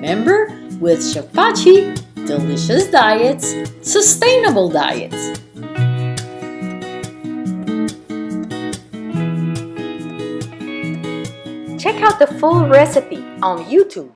remember, with Shafachi, delicious diets, sustainable diets. Check out the full recipe on YouTube.